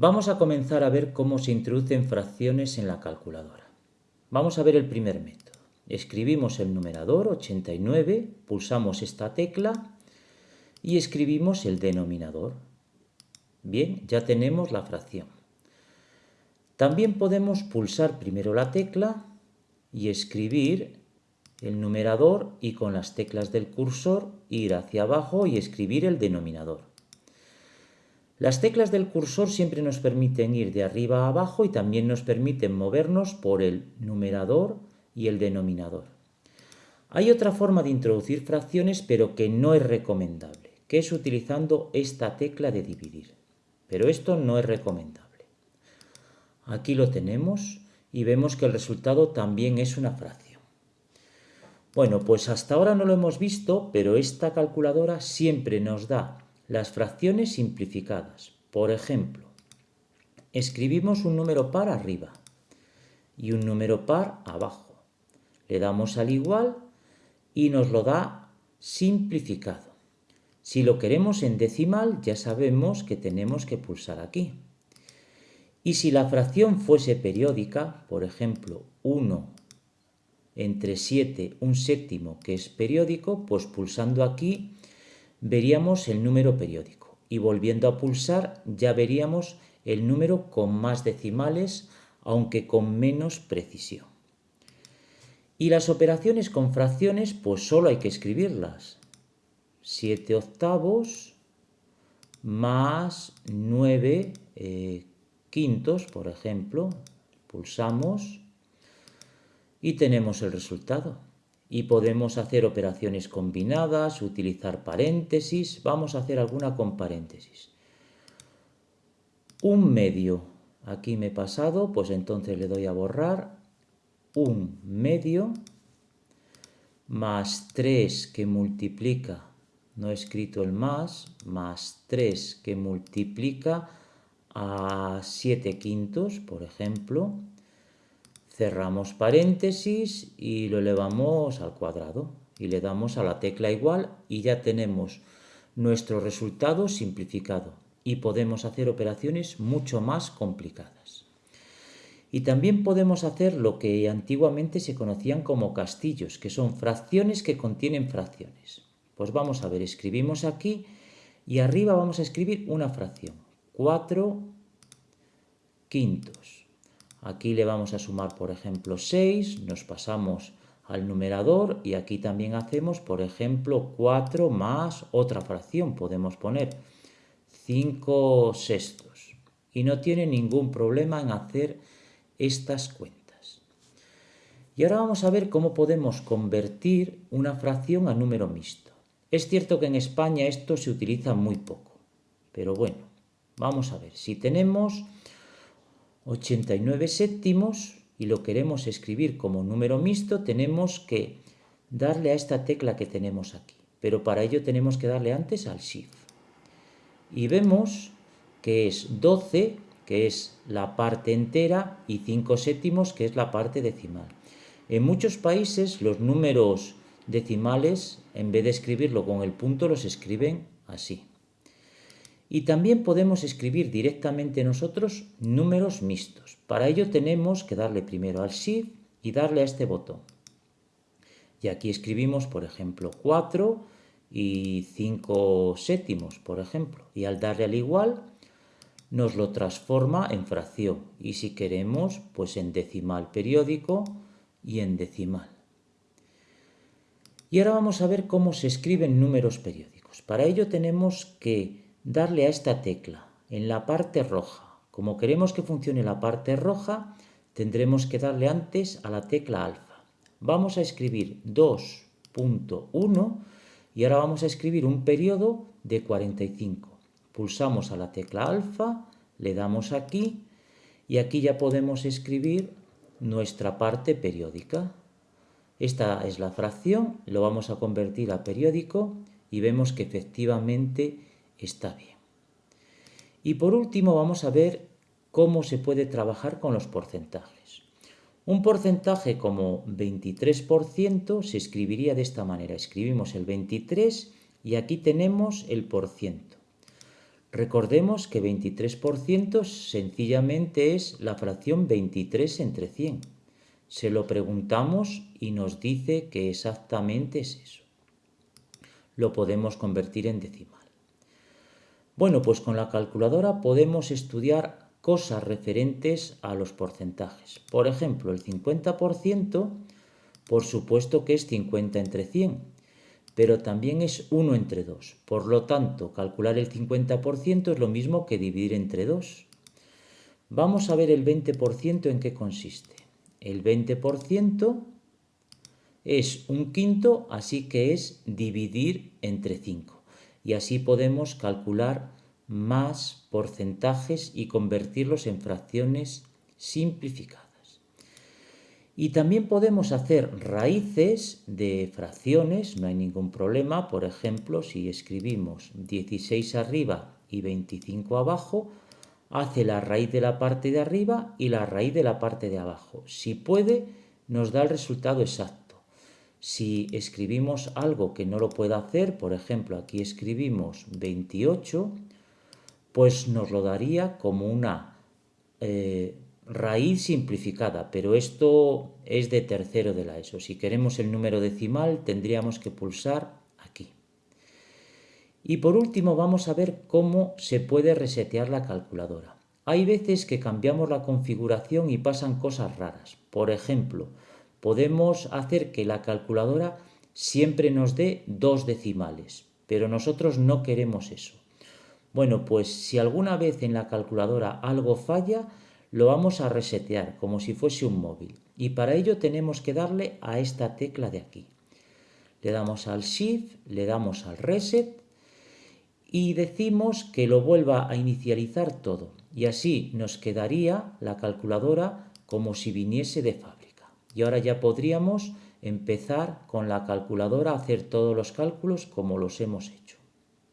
Vamos a comenzar a ver cómo se introducen fracciones en la calculadora. Vamos a ver el primer método. Escribimos el numerador 89, pulsamos esta tecla y escribimos el denominador. Bien, ya tenemos la fracción. También podemos pulsar primero la tecla y escribir el numerador y con las teclas del cursor ir hacia abajo y escribir el denominador. Las teclas del cursor siempre nos permiten ir de arriba a abajo y también nos permiten movernos por el numerador y el denominador. Hay otra forma de introducir fracciones pero que no es recomendable, que es utilizando esta tecla de dividir. Pero esto no es recomendable. Aquí lo tenemos y vemos que el resultado también es una fracción. Bueno, pues hasta ahora no lo hemos visto, pero esta calculadora siempre nos da las fracciones simplificadas. Por ejemplo, escribimos un número par arriba y un número par abajo. Le damos al igual y nos lo da simplificado. Si lo queremos en decimal, ya sabemos que tenemos que pulsar aquí. Y si la fracción fuese periódica, por ejemplo, 1 entre 7, un séptimo que es periódico, pues pulsando aquí veríamos el número periódico y volviendo a pulsar ya veríamos el número con más decimales, aunque con menos precisión. Y las operaciones con fracciones, pues solo hay que escribirlas. 7 octavos más 9 eh, quintos, por ejemplo, pulsamos y tenemos el resultado y podemos hacer operaciones combinadas, utilizar paréntesis, vamos a hacer alguna con paréntesis. Un medio, aquí me he pasado, pues entonces le doy a borrar, un medio más 3 que multiplica, no he escrito el más, más 3 que multiplica a 7 quintos, por ejemplo, cerramos paréntesis y lo elevamos al cuadrado y le damos a la tecla igual y ya tenemos nuestro resultado simplificado y podemos hacer operaciones mucho más complicadas. Y también podemos hacer lo que antiguamente se conocían como castillos, que son fracciones que contienen fracciones. Pues vamos a ver, escribimos aquí y arriba vamos a escribir una fracción, 4 quintos. Aquí le vamos a sumar, por ejemplo, 6, nos pasamos al numerador y aquí también hacemos, por ejemplo, 4 más otra fracción, podemos poner 5 sextos. Y no tiene ningún problema en hacer estas cuentas. Y ahora vamos a ver cómo podemos convertir una fracción a número mixto. Es cierto que en España esto se utiliza muy poco, pero bueno, vamos a ver. Si tenemos 89 séptimos y lo queremos escribir como número mixto, tenemos que darle a esta tecla que tenemos aquí. Pero para ello tenemos que darle antes al Shift. Y vemos que es 12, que es la parte entera, y 5 séptimos, que es la parte decimal. En muchos países los números decimales, en vez de escribirlo con el punto, los escriben así. Y también podemos escribir directamente nosotros números mixtos. Para ello tenemos que darle primero al Shift y darle a este botón. Y aquí escribimos, por ejemplo, 4 y 5 séptimos, por ejemplo. Y al darle al igual, nos lo transforma en fracción. Y si queremos, pues en decimal periódico y en decimal. Y ahora vamos a ver cómo se escriben números periódicos. Para ello tenemos que darle a esta tecla en la parte roja. Como queremos que funcione la parte roja, tendremos que darle antes a la tecla alfa. Vamos a escribir 2.1 y ahora vamos a escribir un periodo de 45. Pulsamos a la tecla alfa, le damos aquí y aquí ya podemos escribir nuestra parte periódica. Esta es la fracción, lo vamos a convertir a periódico y vemos que efectivamente está bien. Y por último vamos a ver cómo se puede trabajar con los porcentajes. Un porcentaje como 23% se escribiría de esta manera. Escribimos el 23 y aquí tenemos el por ciento. Recordemos que 23% sencillamente es la fracción 23 entre 100. Se lo preguntamos y nos dice que exactamente es eso. Lo podemos convertir en decimal. Bueno, pues con la calculadora podemos estudiar cosas referentes a los porcentajes. Por ejemplo, el 50%, por supuesto que es 50 entre 100, pero también es 1 entre 2. Por lo tanto, calcular el 50% es lo mismo que dividir entre 2. Vamos a ver el 20% en qué consiste. El 20% es un quinto, así que es dividir entre 5. Y así podemos calcular más porcentajes y convertirlos en fracciones simplificadas. Y también podemos hacer raíces de fracciones, no hay ningún problema. Por ejemplo, si escribimos 16 arriba y 25 abajo, hace la raíz de la parte de arriba y la raíz de la parte de abajo. Si puede, nos da el resultado exacto. Si escribimos algo que no lo pueda hacer, por ejemplo, aquí escribimos 28, pues nos lo daría como una eh, raíz simplificada, pero esto es de tercero de la ESO. Si queremos el número decimal tendríamos que pulsar aquí. Y por último vamos a ver cómo se puede resetear la calculadora. Hay veces que cambiamos la configuración y pasan cosas raras. Por ejemplo, podemos hacer que la calculadora siempre nos dé dos decimales, pero nosotros no queremos eso. Bueno, pues si alguna vez en la calculadora algo falla, lo vamos a resetear como si fuese un móvil y para ello tenemos que darle a esta tecla de aquí. Le damos al Shift, le damos al Reset y decimos que lo vuelva a inicializar todo y así nos quedaría la calculadora como si viniese de fábrica. Y ahora ya podríamos empezar con la calculadora a hacer todos los cálculos como los hemos hecho.